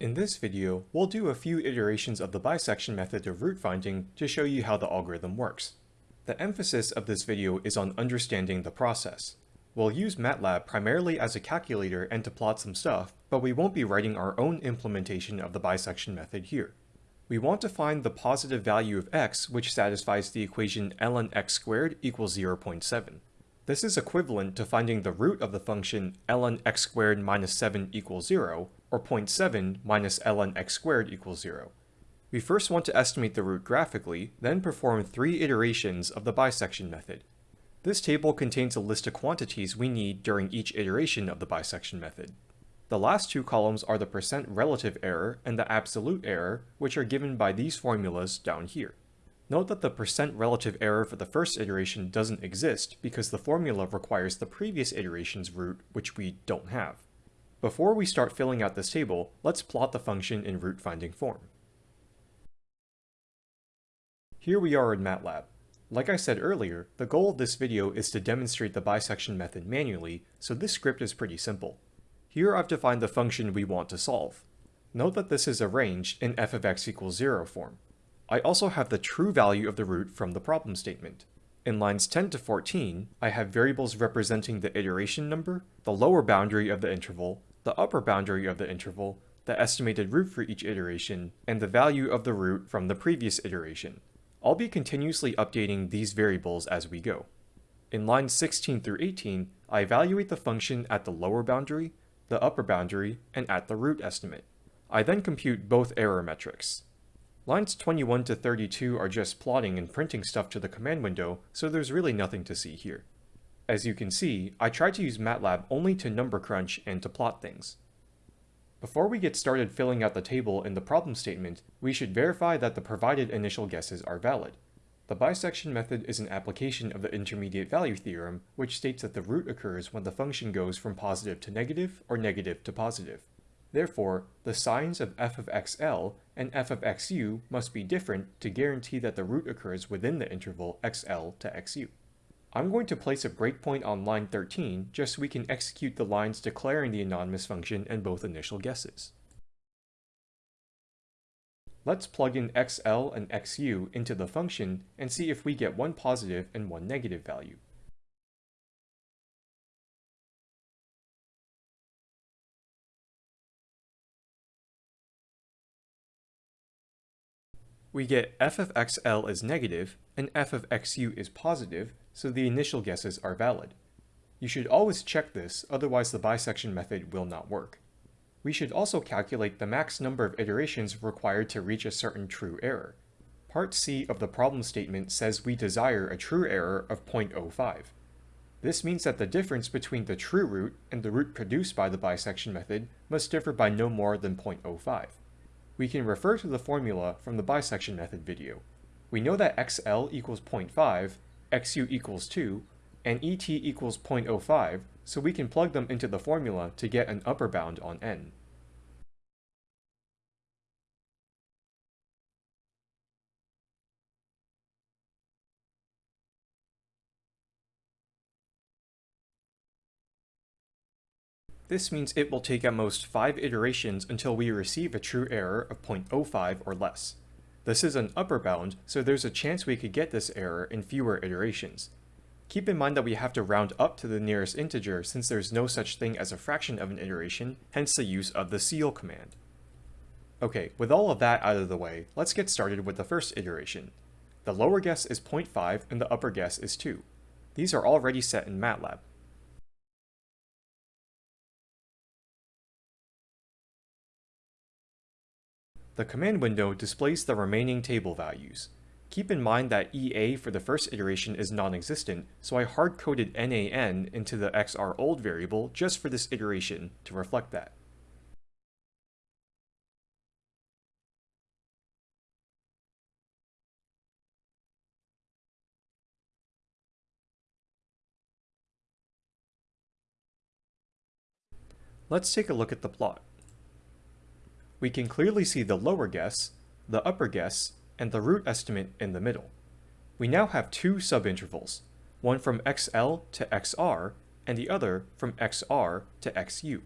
In this video, we'll do a few iterations of the bisection method of root finding to show you how the algorithm works. The emphasis of this video is on understanding the process. We'll use MATLAB primarily as a calculator and to plot some stuff, but we won't be writing our own implementation of the bisection method here. We want to find the positive value of x which satisfies the equation ln x squared equals 0.7. This is equivalent to finding the root of the function ln x squared minus 7 equals 0, or 0.7 minus ln x squared equals 0. We first want to estimate the root graphically, then perform three iterations of the bisection method. This table contains a list of quantities we need during each iteration of the bisection method. The last two columns are the percent relative error and the absolute error, which are given by these formulas down here. Note that the percent relative error for the first iteration doesn't exist because the formula requires the previous iteration's root, which we don't have. Before we start filling out this table, let's plot the function in root finding form. Here we are in MATLAB. Like I said earlier, the goal of this video is to demonstrate the bisection method manually, so this script is pretty simple. Here I've defined the function we want to solve. Note that this is arranged in f of x equals 0 form. I also have the true value of the root from the problem statement. In lines 10 to 14, I have variables representing the iteration number, the lower boundary of the interval, the upper boundary of the interval, the estimated root for each iteration, and the value of the root from the previous iteration. I'll be continuously updating these variables as we go. In lines 16 through 18, I evaluate the function at the lower boundary, the upper boundary, and at the root estimate. I then compute both error metrics. Lines 21 to 32 are just plotting and printing stuff to the command window, so there's really nothing to see here. As you can see, I tried to use MATLAB only to number crunch and to plot things. Before we get started filling out the table in the problem statement, we should verify that the provided initial guesses are valid. The bisection method is an application of the intermediate value theorem, which states that the root occurs when the function goes from positive to negative or negative to positive. Therefore, the signs of f of xl and f of xu must be different to guarantee that the root occurs within the interval xl to xu. I'm going to place a breakpoint on line 13 just so we can execute the lines declaring the anonymous function and both initial guesses. Let's plug in xl and xu into the function and see if we get one positive and one negative value. We get f of xl is negative and f of xu is positive, so the initial guesses are valid. You should always check this, otherwise the bisection method will not work. We should also calculate the max number of iterations required to reach a certain true error. Part C of the problem statement says we desire a true error of 0.05. This means that the difference between the true root and the root produced by the bisection method must differ by no more than 0.05 we can refer to the formula from the bisection method video. We know that xl equals 0.5, xu equals 2, and et equals 0.05, so we can plug them into the formula to get an upper bound on n. This means it will take at most 5 iterations until we receive a true error of 0.05 or less. This is an upper bound, so there's a chance we could get this error in fewer iterations. Keep in mind that we have to round up to the nearest integer since there's no such thing as a fraction of an iteration, hence the use of the ceil command. Okay, with all of that out of the way, let's get started with the first iteration. The lower guess is 0.5 and the upper guess is 2. These are already set in MATLAB. The command window displays the remaining table values. Keep in mind that EA for the first iteration is non-existent, so I hard-coded NAN into the XR old variable just for this iteration to reflect that. Let's take a look at the plot we can clearly see the lower guess, the upper guess, and the root estimate in the middle. We now have two subintervals, one from xl to xr, and the other from xr to xu.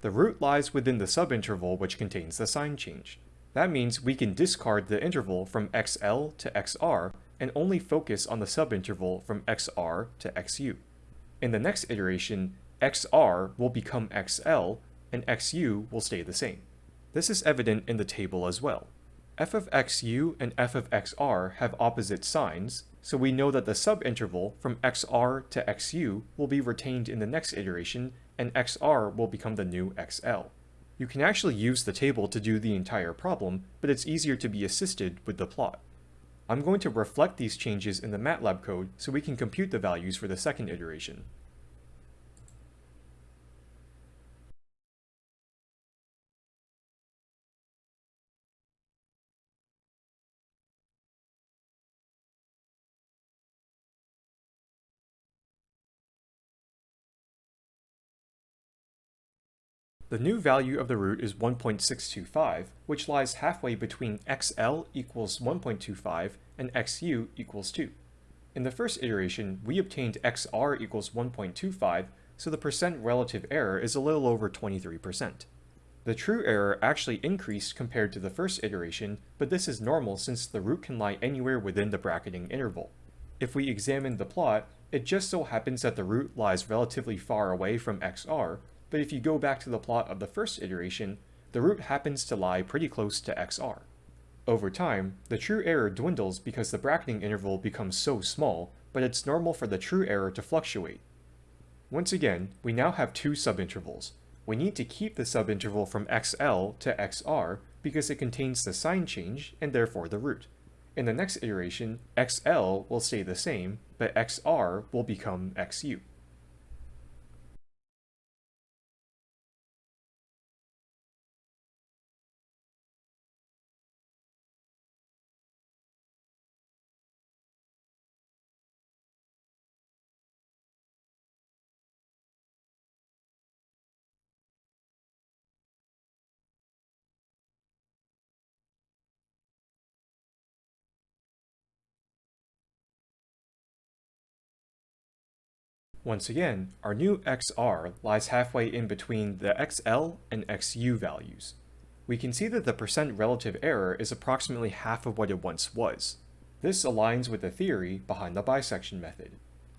The root lies within the subinterval which contains the sign change. That means we can discard the interval from xl to xr and only focus on the subinterval from xr to xu. In the next iteration, xr will become xl and xu will stay the same. This is evident in the table as well. f of xu and f of xr have opposite signs, so we know that the subinterval from xr to xu will be retained in the next iteration and xr will become the new xl. You can actually use the table to do the entire problem, but it's easier to be assisted with the plot. I'm going to reflect these changes in the MATLAB code so we can compute the values for the second iteration. The new value of the root is 1.625, which lies halfway between xl equals 1.25 and xu equals 2. In the first iteration, we obtained xr equals 1.25, so the percent relative error is a little over 23%. The true error actually increased compared to the first iteration, but this is normal since the root can lie anywhere within the bracketing interval. If we examine the plot, it just so happens that the root lies relatively far away from xr, but if you go back to the plot of the first iteration, the root happens to lie pretty close to xr. Over time, the true error dwindles because the bracketing interval becomes so small, but it's normal for the true error to fluctuate. Once again, we now have two subintervals. We need to keep the subinterval from xl to xr because it contains the sign change and therefore the root. In the next iteration, xl will stay the same, but xr will become xu. Once again, our new xr lies halfway in between the xl and xu values. We can see that the percent relative error is approximately half of what it once was. This aligns with the theory behind the bisection method.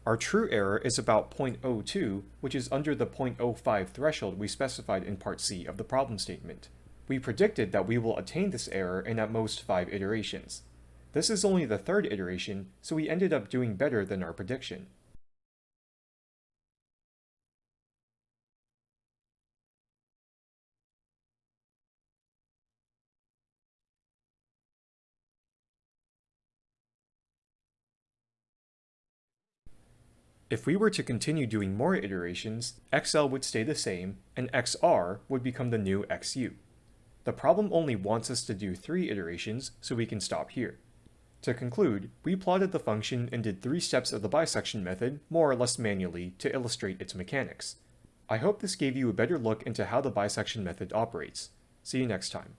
Our true error is about 0.02, which is under the 0.05 threshold we specified in part C of the problem statement. We predicted that we will attain this error in at most 5 iterations. This is only the third iteration, so we ended up doing better than our prediction. If we were to continue doing more iterations, XL would stay the same, and XR would become the new XU. The problem only wants us to do three iterations, so we can stop here. To conclude, we plotted the function and did three steps of the bisection method, more or less manually, to illustrate its mechanics. I hope this gave you a better look into how the bisection method operates. See you next time.